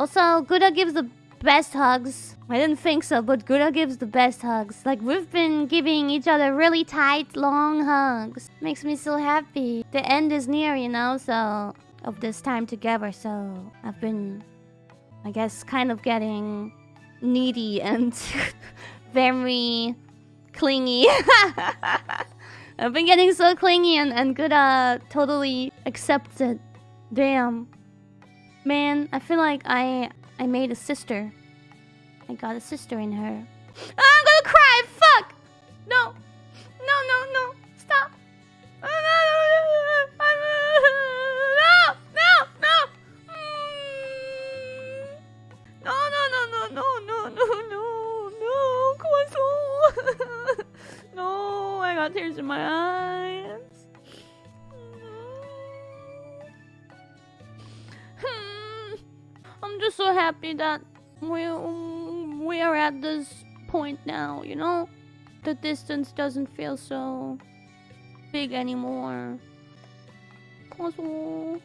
Also, Guda gives the best hugs. I didn't think so, but Guda gives the best hugs. Like, we've been giving each other really tight, long hugs. Makes me so happy. The end is near, you know, so... Of this time together, so... I've been... I guess kind of getting... Needy and... very... Clingy. I've been getting so clingy and, and Guda totally accepts it. Damn. Man, I feel like I I made a sister. I got a sister in her. I'm gonna cry! Fuck! No! No, no, no! Stop! No, no, no! No, no, no, no, no, no, no, no, no! Come on, so... No, I got tears in my eyes. Just so happy that we we are at this point now, you know? The distance doesn't feel so big anymore. Mm.